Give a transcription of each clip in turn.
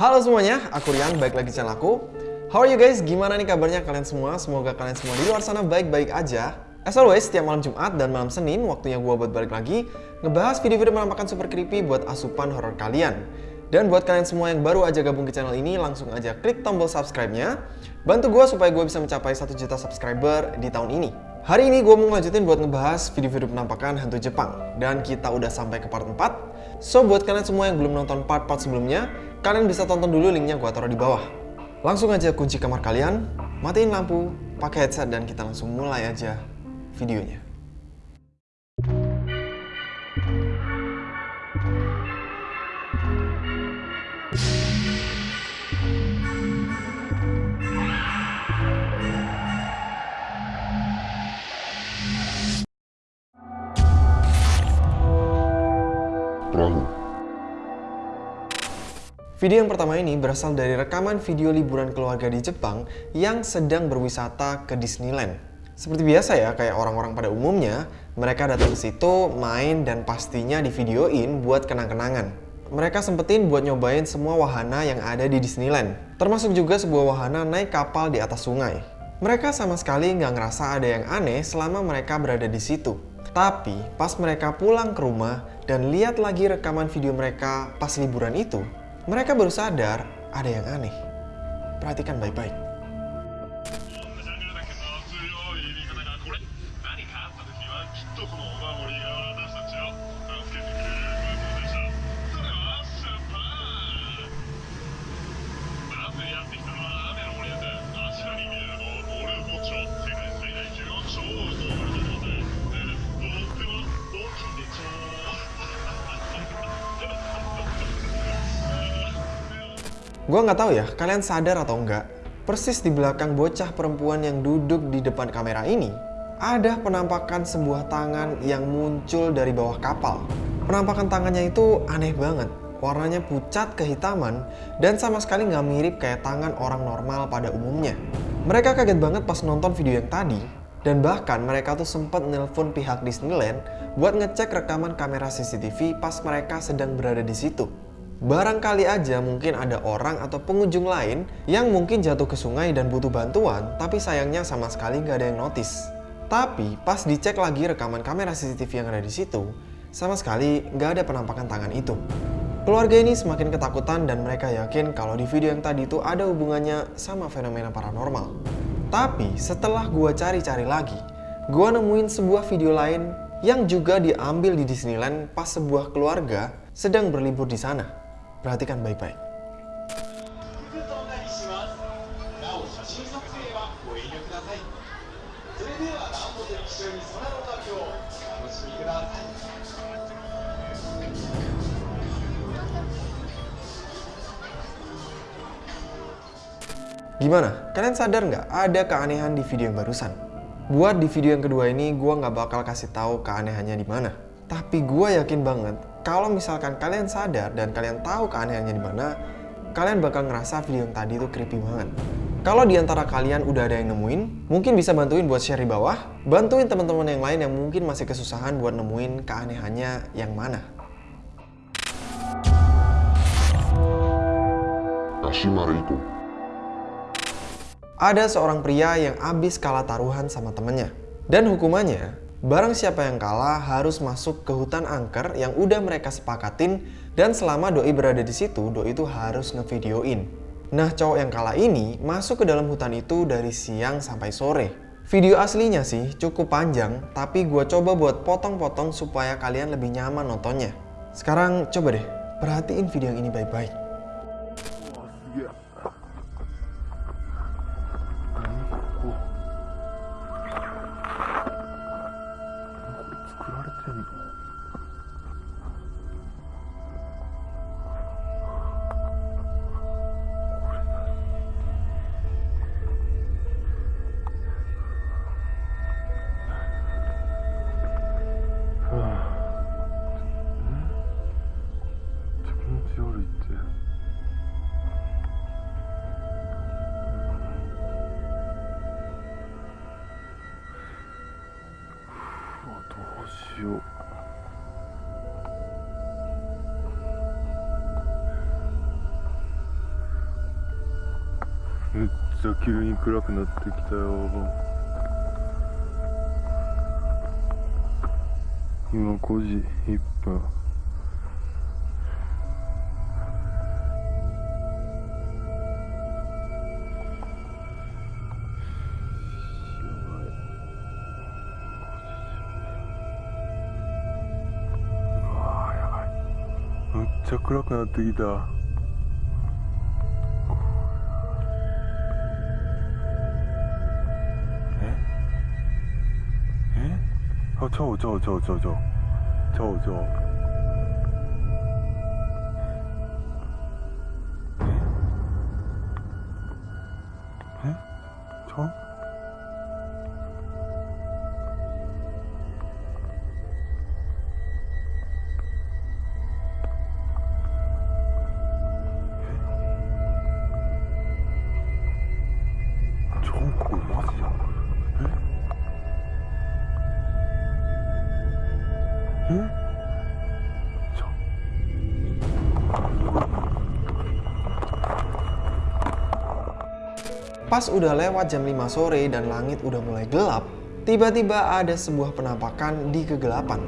Halo semuanya, aku Rian, baik lagi channel aku. How are you guys? Gimana nih kabarnya kalian semua? Semoga kalian semua di luar sana baik-baik aja. As always, setiap malam Jumat dan malam Senin, waktunya gue buat balik lagi, ngebahas video-video menampakkan super creepy buat asupan horror kalian. Dan buat kalian semua yang baru aja gabung ke channel ini, langsung aja klik tombol subscribe-nya. Bantu gue supaya gue bisa mencapai 1 juta subscriber di tahun ini. Hari ini gue mau ngelanjutin buat ngebahas video-video penampakan hantu Jepang. Dan kita udah sampai ke part 4. So, buat kalian semua yang belum nonton part-part sebelumnya, kalian bisa tonton dulu linknya gue taruh di bawah. Langsung aja kunci kamar kalian, matiin lampu, pakai headset, dan kita langsung mulai aja videonya. Video yang pertama ini berasal dari rekaman video liburan keluarga di Jepang yang sedang berwisata ke Disneyland. Seperti biasa ya, kayak orang-orang pada umumnya, mereka datang ke situ, main, dan pastinya divideoin buat kenang-kenangan. Mereka sempetin buat nyobain semua wahana yang ada di Disneyland, termasuk juga sebuah wahana naik kapal di atas sungai. Mereka sama sekali nggak ngerasa ada yang aneh selama mereka berada di situ. Tapi pas mereka pulang ke rumah dan lihat lagi rekaman video mereka pas liburan itu, mereka baru sadar ada yang aneh. Perhatikan baik-baik. ょ Gua nggak tahu ya, kalian sadar atau enggak, persis di belakang bocah perempuan yang duduk di depan kamera ini, ada penampakan sebuah tangan yang muncul dari bawah kapal. Penampakan tangannya itu aneh banget, warnanya pucat kehitaman, dan sama sekali nggak mirip kayak tangan orang normal pada umumnya. Mereka kaget banget pas nonton video yang tadi, dan bahkan mereka tuh sempat nelpon pihak Disneyland buat ngecek rekaman kamera CCTV pas mereka sedang berada di situ. Barangkali aja mungkin ada orang atau pengunjung lain yang mungkin jatuh ke sungai dan butuh bantuan, tapi sayangnya sama sekali nggak ada yang notice. Tapi pas dicek lagi rekaman kamera CCTV yang ada di situ, sama sekali nggak ada penampakan tangan itu. Keluarga ini semakin ketakutan dan mereka yakin kalau di video yang tadi itu ada hubungannya sama fenomena paranormal. Tapi setelah gua cari-cari lagi, gua nemuin sebuah video lain yang juga diambil di Disneyland pas sebuah keluarga sedang berlibur di sana. Perhatikan baik-baik. Gimana? Kalian sadar nggak ada keanehan di video yang barusan? Buat di video yang kedua ini, gue nggak bakal kasih tahu keanehannya di mana. Tapi gue yakin banget kalau misalkan kalian sadar dan kalian tahu keanehannya di mana, kalian bakal ngerasa video yang tadi itu creepy banget. Kalau di antara kalian udah ada yang nemuin, mungkin bisa bantuin buat share di bawah, bantuin teman-teman yang lain yang mungkin masih kesusahan buat nemuin keanehannya yang mana. Ada seorang pria yang abis kalah taruhan sama temennya. Dan hukumannya, barang siapa yang kalah harus masuk ke hutan angker yang udah mereka sepakatin dan selama doi berada di situ, doi itu harus ngevideoin. Nah, cowok yang kalah ini masuk ke dalam hutan itu dari siang sampai sore. Video aslinya sih cukup panjang, tapi gue coba buat potong-potong supaya kalian lebih nyaman nontonnya. Sekarang coba deh, perhatiin video yang ini baik-baik. めっちゃ急に暗くなってきたよ。今5時1分。うわやばい。めっちゃ暗くなってきた。あちょうちょうち Pas udah lewat jam 5 sore dan langit udah mulai gelap, tiba-tiba ada sebuah penampakan di kegelapan.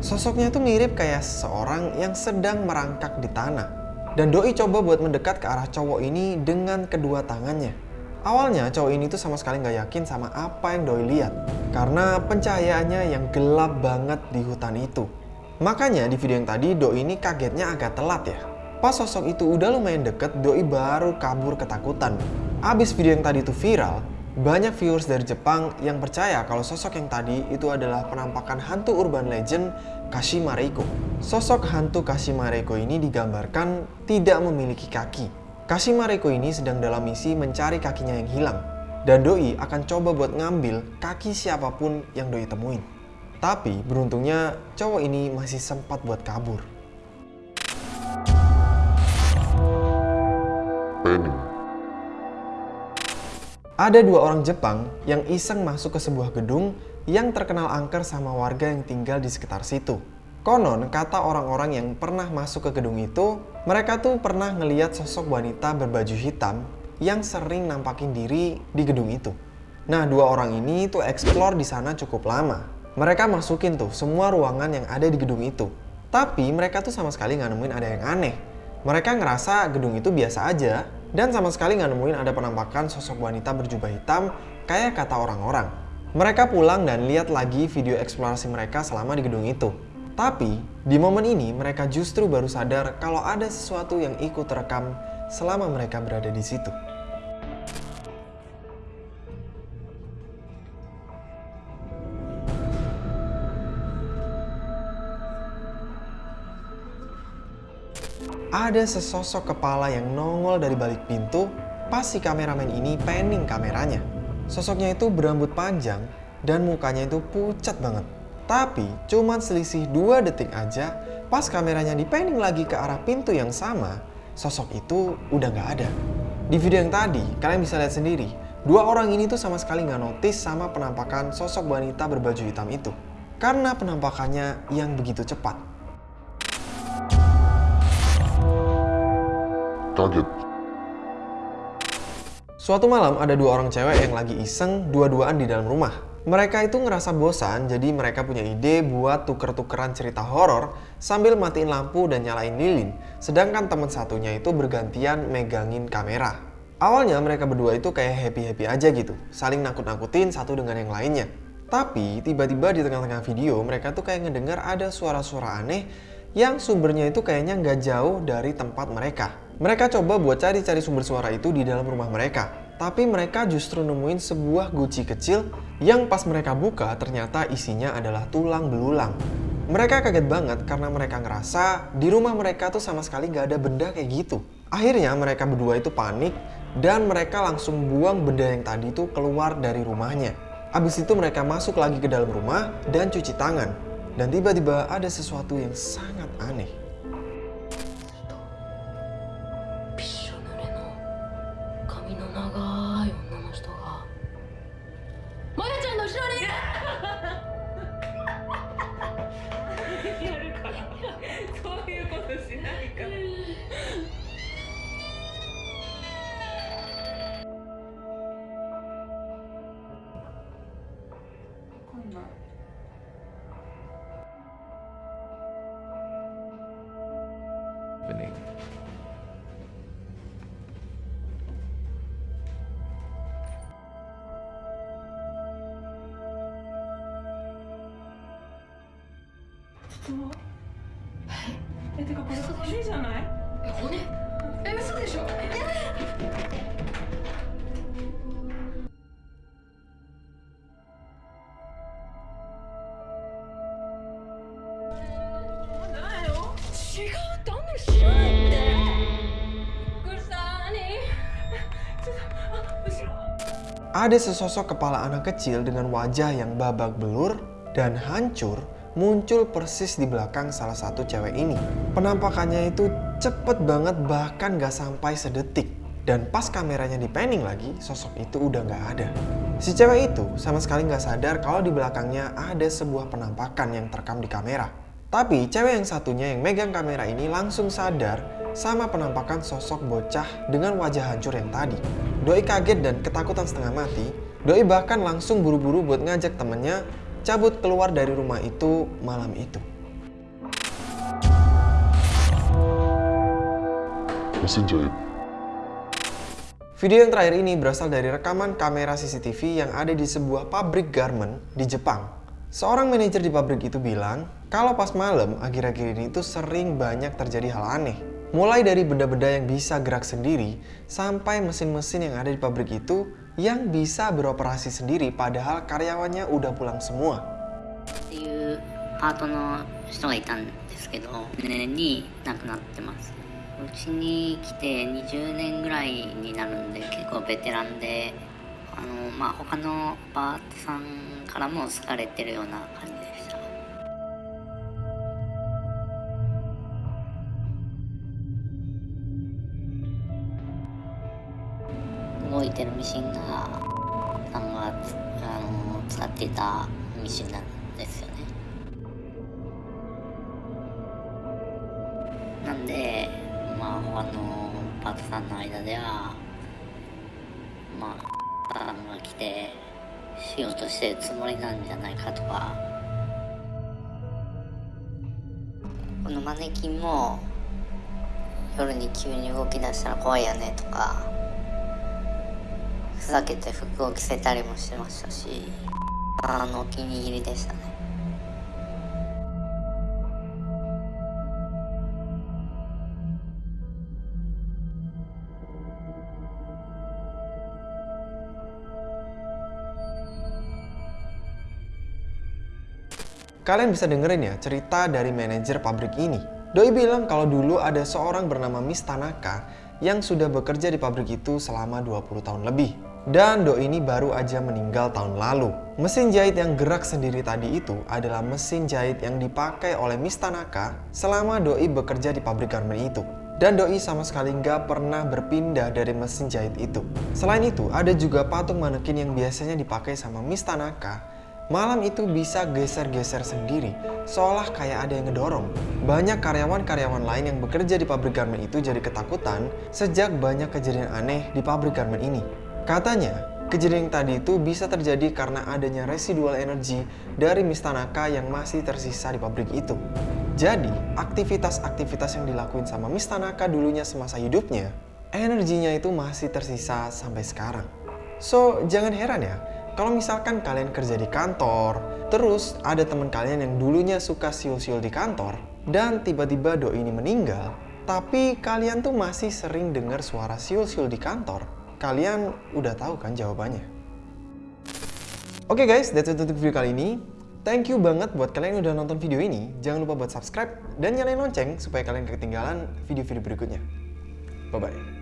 Sosoknya tuh mirip kayak seorang yang sedang merangkak di tanah. Dan Doi coba buat mendekat ke arah cowok ini dengan kedua tangannya. Awalnya cowok ini tuh sama sekali nggak yakin sama apa yang Doi lihat. Karena pencahayaannya yang gelap banget di hutan itu. Makanya di video yang tadi Doi ini kagetnya agak telat ya. Pas sosok itu udah lumayan deket, Doi baru kabur ketakutan. Abis video yang tadi itu viral, banyak viewers dari Jepang yang percaya kalau sosok yang tadi itu adalah penampakan hantu urban legend Kashima Reiko. Sosok hantu Kashima Reiko ini digambarkan tidak memiliki kaki. Kashima Reiko ini sedang dalam misi mencari kakinya yang hilang. Dan Doi akan coba buat ngambil kaki siapa pun yang Doi temuin. Tapi beruntungnya cowok ini masih sempat buat kabur. Penny Ada dua orang Jepang yang iseng masuk ke sebuah gedung yang terkenal angker sama warga yang tinggal di sekitar situ. Konon, kata orang-orang yang pernah masuk ke gedung itu, mereka tuh pernah ngeliat sosok wanita berbaju hitam yang sering nampakin diri di gedung itu. Nah, dua orang ini tuh explore di sana cukup lama. Mereka masukin tuh semua ruangan yang ada di gedung itu. Tapi mereka tuh sama sekali nggak nemuin ada yang aneh. Mereka ngerasa gedung itu biasa aja dan sama sekali nggak nemuin ada penampakan sosok wanita berjubah hitam kayak kata orang-orang. Mereka pulang dan lihat lagi video eksplorasi mereka selama di gedung itu. Tapi di momen ini mereka justru baru sadar kalau ada sesuatu yang ikut terekam selama mereka berada di situ. Ada sesosok kepala yang nongol dari balik pintu pas si kameramen ini panning kameranya. Sosoknya itu berambut panjang dan mukanya itu pucat banget. Tapi cuman selisih 2 detik aja pas kameranya dipanning lagi ke arah pintu yang sama, sosok itu udah nggak ada. Di video yang tadi, kalian bisa lihat sendiri, dua orang ini tuh sama sekali nggak notice sama penampakan sosok wanita berbaju hitam itu. Karena penampakannya yang begitu cepat. Kaget Suatu malam ada dua orang cewek yang lagi iseng dua-duaan di dalam rumah. Mereka itu ngerasa bosan, jadi mereka punya ide buat tuker-tukeran cerita horor sambil matiin lampu dan nyalain lilin. Sedangkan teman satunya itu bergantian megangin kamera. Awalnya mereka berdua itu kayak happy-happy aja gitu, saling nakut-nakutin satu dengan yang lainnya. Tapi tiba-tiba di tengah-tengah video mereka tuh kayak ngedengar ada suara-suara aneh yang sumbernya itu kayaknya nggak jauh dari tempat mereka. Mereka coba buat cari-cari sumber suara itu di dalam rumah mereka. Tapi mereka justru nemuin sebuah guci kecil yang pas mereka buka ternyata isinya adalah tulang belulang. Mereka kaget banget karena mereka ngerasa di rumah mereka tuh sama sekali nggak ada benda kayak gitu. Akhirnya mereka berdua itu panik dan mereka langsung buang benda yang tadi itu keluar dari rumahnya. Abis itu mereka masuk lagi ke dalam rumah dan cuci tangan. Dan tiba-tiba ada sesuatu yang sangat aneh. happening. Oh. Gusto. Ada sesosok kepala anak kecil dengan wajah yang babak belur dan hancur muncul persis di belakang salah satu cewek ini. Penampakannya itu cepet banget bahkan gak sampai sedetik. Dan pas kameranya di panning lagi, sosok itu udah gak ada. Si cewek itu sama sekali gak sadar kalau di belakangnya ada sebuah penampakan yang terekam di kamera. Tapi cewek yang satunya yang megang kamera ini langsung sadar sama penampakan sosok bocah dengan wajah hancur yang tadi. Doi kaget dan ketakutan setengah mati. Doi bahkan langsung buru-buru buat ngajak temennya cabut keluar dari rumah itu malam itu. Video yang terakhir ini berasal dari rekaman kamera CCTV yang ada di sebuah pabrik garment di Jepang. Seorang manajer di pabrik itu bilang, kalau pas malam akhir-akhir ini itu sering banyak terjadi hal aneh. Mulai dari benda-benda yang bisa gerak sendiri, sampai mesin-mesin yang ada di pabrik itu yang bisa beroperasi sendiri padahal karyawannya udah pulang semua. っていうパートの人がいたんですけど2年に亡くなってますうちに来て20年ぐらいになるんで結構ベテランであのまあ他のパートさんからも好かれてるような感じでした いてるミシンがさんがあの使っていたミシンなんですよね。なんでまあ他のパートさんの間ではまあさんが来てしようとしてるつもりなんじゃないかとか。このマネキンも夜に急に動き出したら怖いよねとか。ふざけて服を着せたりもしてましたしあのお気に入りでしたね Kalian bisa dengerin ya cerita dari manajer pabrik ini. Doi bilang kalau dulu ada seorang bernama Miss Tanaka yang sudah bekerja di pabrik itu selama 20 tahun lebih. Dan Doi ini baru aja meninggal tahun lalu. Mesin jahit yang gerak sendiri tadi itu adalah mesin jahit yang dipakai oleh Miss Tanaka selama Doi bekerja di pabrik garment itu. Dan Doi sama sekali nggak pernah berpindah dari mesin jahit itu. Selain itu, ada juga patung manekin yang biasanya dipakai sama Miss Tanaka Malam itu bisa geser-geser sendiri, seolah kayak ada yang ngedorong. Banyak karyawan-karyawan lain yang bekerja di pabrik garment itu jadi ketakutan sejak banyak kejadian aneh di pabrik garment ini. Katanya, kejadian tadi itu bisa terjadi karena adanya residual energi dari Miss Tanaka yang masih tersisa di pabrik itu. Jadi, aktivitas-aktivitas yang dilakuin sama Miss Tanaka dulunya semasa hidupnya, energinya itu masih tersisa sampai sekarang. So, jangan heran ya, kalau misalkan kalian kerja di kantor, terus ada teman kalian yang dulunya suka siul-siul di kantor, dan tiba-tiba doi ini meninggal, tapi kalian tuh masih sering dengar suara siul-siul di kantor, kalian udah tahu kan jawabannya. Oke guys, that's it untuk video kali ini. Thank you banget buat kalian yang udah nonton video ini. Jangan lupa buat subscribe dan nyalain lonceng supaya kalian ketinggalan video-video berikutnya. Bye-bye.